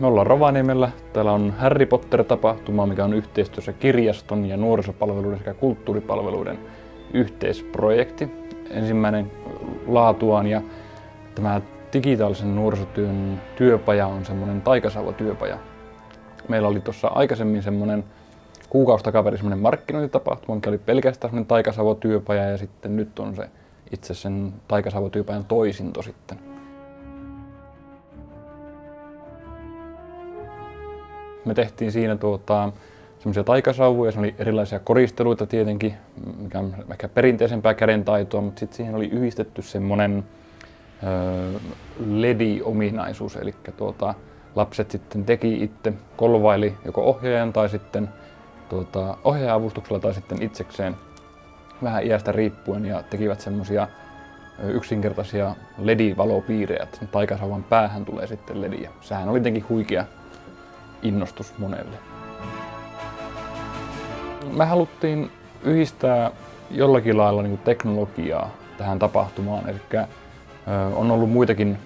Me ollaan Rovaniemellä. Täällä on Harry Potter-tapahtuma, mikä on yhteistyössä kirjaston ja nuorisopalveluiden sekä kulttuuripalveluiden yhteisprojekti. Ensimmäinen laatuaan ja tämä digitaalisen nuorisotyön työpaja on semmoinen taikasauva-työpaja. Meillä oli tuossa aikaisemmin semmoinen kuukausi takaperi semmoinen markkinointitapahtuma, mikä oli pelkästään semmoinen taikasauva-työpaja ja sitten nyt on se itse sen taikasauva-työpajan toisinto sitten. Me tehtiin siinä tuota, semmoisia taikasauvuja, se oli erilaisia koristeluita tietenkin, mikä on ehkä perinteisempää kädentaitoa, mutta sitten siihen oli yhdistetty semmoinen LED-ominaisuus, eli tuota, lapset sitten teki itse, kolvaili joko ohjaajan tai sitten tuota, ohjaaja-avustuksella tai sitten itsekseen vähän iästä riippuen ja tekivät semmoisia yksinkertaisia LED-valopiirejä, että taikasauvan päähän tulee sitten LED. Sehän oli jotenkin huikea innostus monelle. Me haluttiin yhdistää jollakin lailla niin teknologiaa tähän tapahtumaan. Eli on ollut muitakin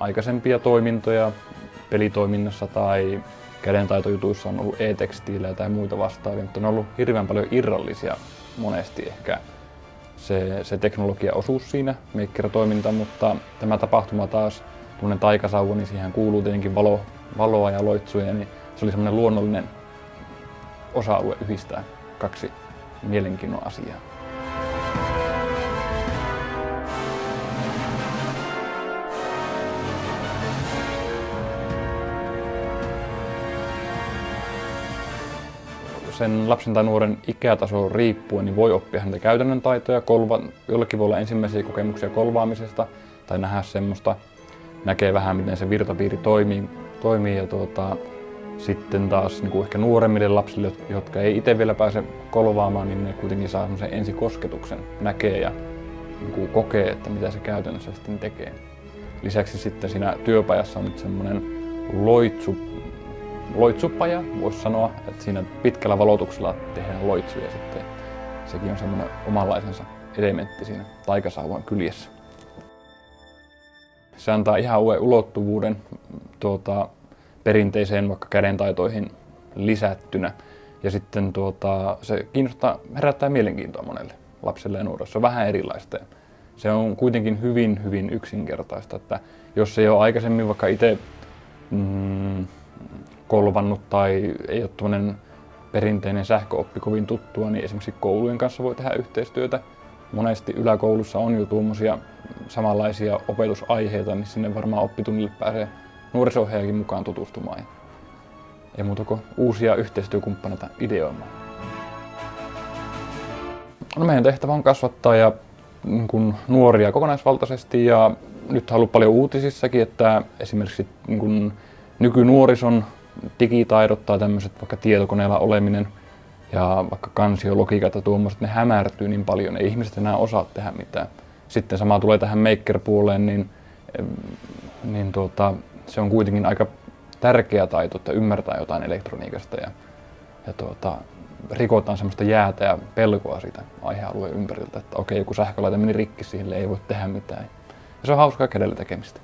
aikaisempia toimintoja pelitoiminnassa tai kädentaitojutuissa on ollut e-tekstiilejä tai muita vastaavia, mutta ne on ollut hirveän paljon irrallisia monesti ehkä se, se teknologia-osuus siinä maker-toiminta, mutta tämä tapahtuma taas, tuommoinen taikasauva, niin siihen kuuluu tietenkin valo, valoa ja loitsuja, niin se oli semmoinen luonnollinen osa-alue yhdistää kaksi mielenkiinnon asiaa. sen lapsen tai nuoren ikätaso riippuen niin voi oppia häntä käytännön taitoja. Kolva, jollekin voi olla ensimmäisiä kokemuksia kolvaamisesta tai nähdä semmoista, näkee vähän miten se virtapiiri toimii, toimii ja tuota, sitten taas niin kuin ehkä nuoremmille lapsille, jotka ei itse vielä pääse kolvaamaan, niin ne kuitenkin saa sen ensikosketuksen, näkee ja niin kuin kokee, että mitä se käytännössä sitten tekee. Lisäksi sitten siinä työpajassa on nyt semmoinen loitsu, loitsupaja, voisi sanoa, että siinä pitkällä valotuksella tehdään loitsuja sitten. Sekin on semmoinen omanlaisensa elementti siinä taikasauvan kyljessä. Se antaa ihan uuden ulottuvuuden tuota, perinteiseen vaikka kädentaitoihin lisättynä. Ja sitten tuota, se kiinnostaa, herättää mielenkiintoa monelle lapselle ja nuorelle. Se on vähän erilaista. Se on kuitenkin hyvin, hyvin yksinkertaista, että jos ei ole aikaisemmin vaikka itse mm, kolvannut tai ei ole tuommoinen perinteinen sähköoppi kovin tuttua, niin esimerkiksi koulujen kanssa voi tehdä yhteistyötä. Monesti yläkoulussa on jo tuommoisia samanlaisia opetusaiheita, niin sinne varmaan oppitunnille pääsee nuoriso mukaan tutustumaan. Ei muuta kuin uusia yhteistyökumppaneita ideoimaan. No meidän tehtävä on kasvattaa ja niin kuin nuoria kokonaisvaltaisesti ja nyt on ollut paljon uutisissakin, että esimerkiksi niin kuin nykynuorison digitaidot tai tämmöiset vaikka tietokoneella oleminen ja vaikka kansiologiikat ja tuommoiset, ne hämärtyy niin paljon, ei ihmiset enää osaa tehdä mitään. Sitten sama tulee tähän maker-puoleen, niin, niin tuota, se on kuitenkin aika tärkeä taito, että ymmärtää jotain elektroniikasta ja, ja tuota, rikotaan semmoista jäätä ja pelkoa siitä aihealueen ympäriltä, että okei, joku sähkölaite meni rikki, sille ei voi tehdä mitään. Ja se on hauskaa kädellä tekemistä.